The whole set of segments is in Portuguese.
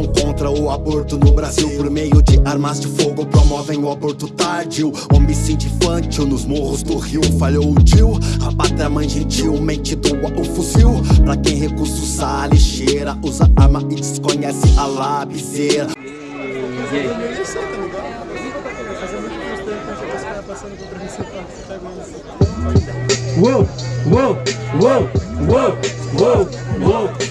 são contra o aborto no Brasil Por meio de armas de fogo promovem o aborto tardio. Homicídio infantil nos morros do Rio. Falhou o tio, a pátria mãe gentilmente doa o fuzil. Pra quem recusa usar a lixeira Usa arma e desconhece a labiseira Uou, uou, uou, uou, uou, uou,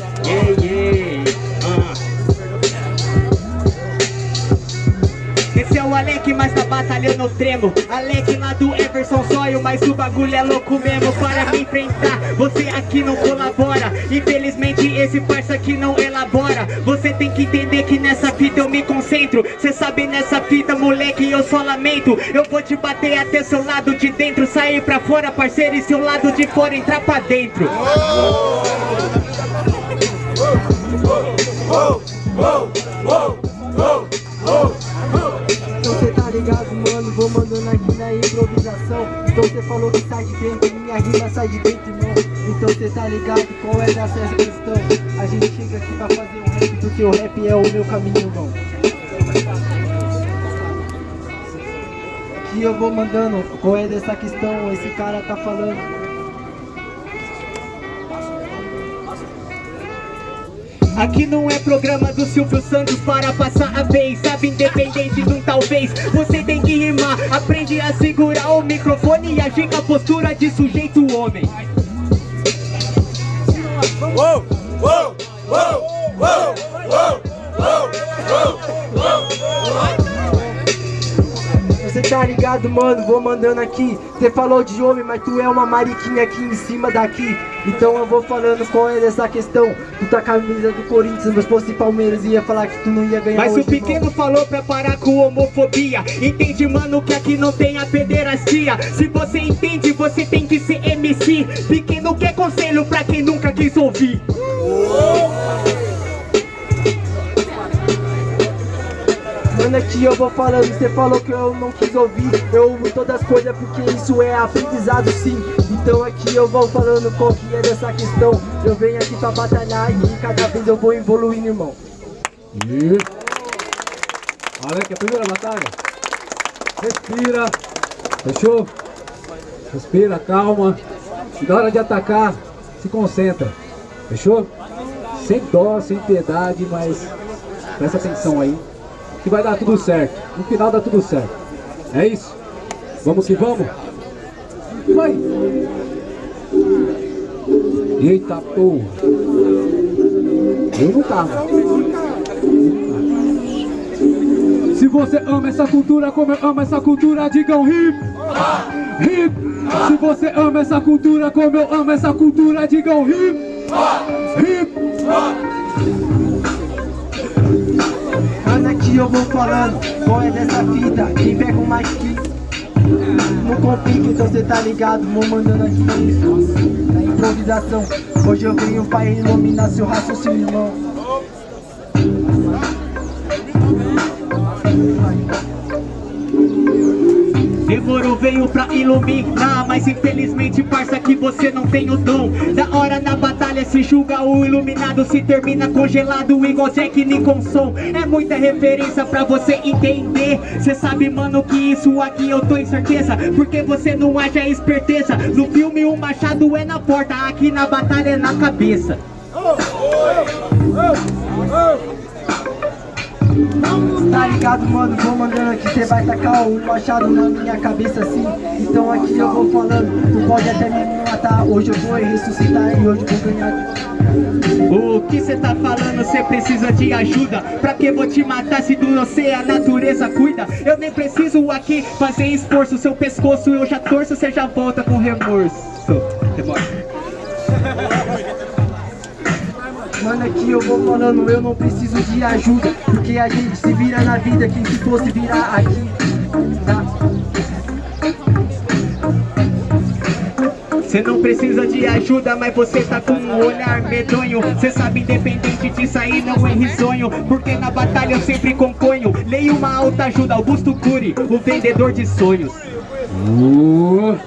batalha eu não tremo. Alec lá do Everson Zóio, mas o bagulho é louco mesmo. Para me enfrentar, você aqui não colabora. Infelizmente esse parça aqui não elabora. Você tem que entender que nessa fita eu me concentro. Cê sabe nessa fita, moleque, eu só lamento. Eu vou te bater até seu lado de dentro. Sair pra fora, parceiro, e seu lado de fora entrar pra dentro. Então Então cê falou que sai de dentro, minha rima sai de dentro, irmão. Então cê tá ligado, qual é dessa questão? A gente chega aqui pra fazer um rap, porque o rap é o meu caminho, irmão. Aqui eu vou mandando, qual é dessa questão? Esse cara tá falando. Aqui não é programa do Silvio Santos para passar a vez. Sabe, independente de um talvez Você tem que rimar. Aprende a segurar microfone E com a postura de sujeito homem tá ligado, mano? Vou mandando aqui. Você falou de homem, mas tu é uma mariquinha aqui em cima daqui. Então eu vou falando qual é dessa questão. Tu tá com camisa do Corinthians, mas fosse Palmeiras ia falar que tu não ia ganhar Mas hoje, o pequeno irmão. falou pra parar com homofobia Entende, mano, que aqui não tem a pederastia Se você entende, você tem que ser MC Pequeno quer conselho pra quem nunca quis ouvir Mano, aqui eu vou falando, você falou que eu não quis ouvir Eu ouvo todas as coisas porque isso é aprendizado sim Então aqui eu vou falando qual que é dessa questão Eu venho aqui pra batalhar e cada vez eu vou evoluindo, irmão Isso. Olha que a primeira batalha. Respira. Fechou? Respira, calma. E na hora de atacar, se concentra. Fechou? Sem dó, sem piedade, mas presta atenção aí. Que vai dar tudo certo. No final dá tudo certo. É isso? Vamos que vamos? Vai! Eita porra! Eu não tava. Se você ama essa cultura como eu amo essa cultura, digam hip, hip. Se você ama essa cultura como eu amo essa cultura, digam hip, hip. Eu vou falando qual é dessa fita Quem pega o mais que? Não complica, então cê tá ligado Vou mandando aqui na improvisação Hoje eu venho pra iluminar seu raciocínio, irmão veio pra iluminar Mas infelizmente, parça, que você não tem o dom Da hora na batalha se julga o iluminado Se termina congelado igual Jack Nicholson É muita referência pra você entender Cê sabe, mano, que isso aqui eu tô em certeza Porque você não haja esperteza No filme o machado é na porta Aqui na batalha é na cabeça Tá ligado, mano? Vou mandando aqui, cê vai tacar o machado na minha cabeça assim Então aqui eu vou falando, tu pode até me matar. Hoje eu vou ressuscitar e hoje eu vou ganhar. O que cê tá falando, cê precisa de ajuda. Pra que vou te matar se do você a natureza cuida? Eu nem preciso aqui fazer esforço Seu pescoço eu já torço, cê já volta com remorso. Remorso Mano, aqui eu vou falando, eu não preciso de ajuda Porque a gente se vira na vida, quem se fosse virar aqui tá? Cê não precisa de ajuda, mas você tá com um olhar medonho. Cê sabe, independente disso aí, não é risonho Porque na batalha eu sempre componho. Leio uma alta ajuda, Augusto Cury, o vendedor de sonhos. Uh,